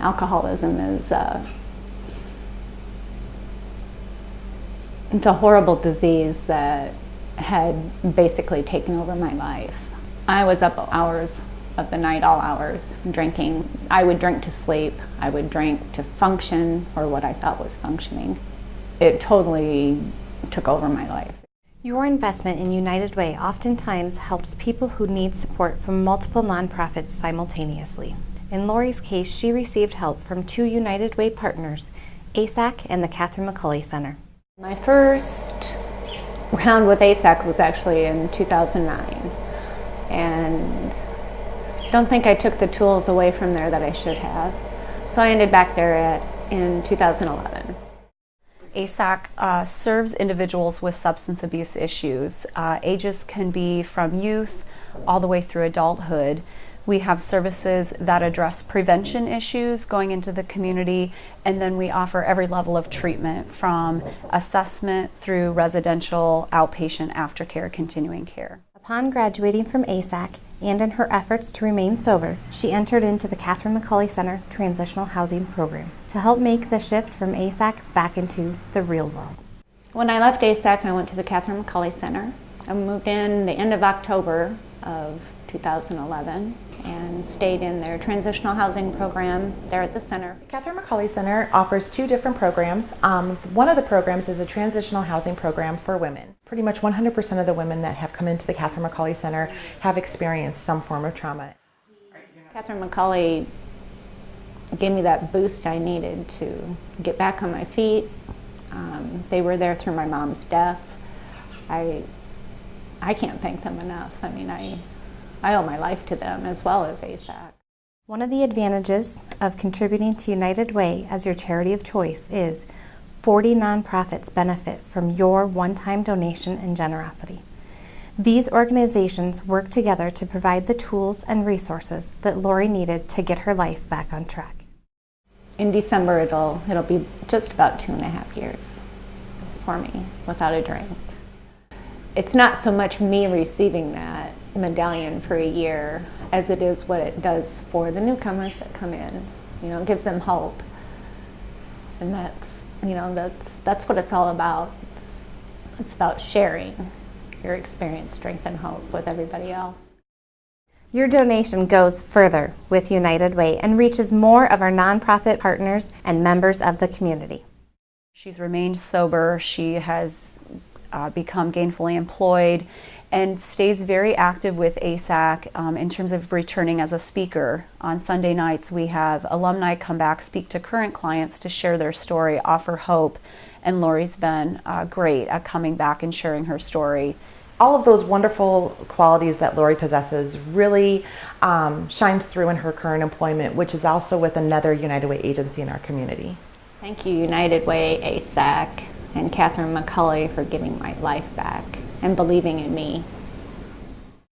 alcoholism is uh, it's a horrible disease that had basically taken over my life. I was up hours of the night, all hours, drinking. I would drink to sleep. I would drink to function or what I thought was functioning. It totally took over my life. Your investment in United Way oftentimes helps people who need support from multiple nonprofits simultaneously. In Lori's case, she received help from two United Way partners, ASAC and the Catherine McAuley Center. My first round with ASAC was actually in 2009. And I don't think I took the tools away from there that I should have. So I ended back there at, in 2011. ASAC uh, serves individuals with substance abuse issues. Uh, ages can be from youth all the way through adulthood. We have services that address prevention issues going into the community, and then we offer every level of treatment from assessment through residential, outpatient, aftercare, continuing care. Upon graduating from ASAC and in her efforts to remain sober, she entered into the Catherine McAuley Center Transitional Housing Program to help make the shift from ASAC back into the real world. When I left ASAC, I went to the Catherine McAuley Center. I moved in the end of October of 2011 and stayed in their transitional housing program there at the center. Catherine McAuley Center offers two different programs. Um, one of the programs is a transitional housing program for women. Pretty much 100% of the women that have come into the Catherine McAuley Center have experienced some form of trauma. Catherine McAuley gave me that boost I needed to get back on my feet. Um, they were there through my mom's death. I, I can't thank them enough. I mean, I, I owe my life to them as well as ASAC. One of the advantages of contributing to United Way as your charity of choice is 40 nonprofits benefit from your one-time donation and generosity. These organizations work together to provide the tools and resources that Lori needed to get her life back on track. In December, it'll, it'll be just about two and a half years for me without a drink. It's not so much me receiving that medallion for a year as it is what it does for the newcomers that come in. You know, it gives them hope. And that's, you know, that's, that's what it's all about. It's, it's about sharing your experience, strength, and hope with everybody else. Your donation goes further with United Way and reaches more of our nonprofit partners and members of the community. She's remained sober. She has uh, become gainfully employed and stays very active with ASAC um, in terms of returning as a speaker. On Sunday nights, we have alumni come back, speak to current clients to share their story, offer hope, and Lori's been uh, great at coming back and sharing her story. All of those wonderful qualities that Lori possesses really um, shines through in her current employment, which is also with another United Way agency in our community. Thank you, United Way, ASAC, and Catherine McAuley for giving my life back and believing in me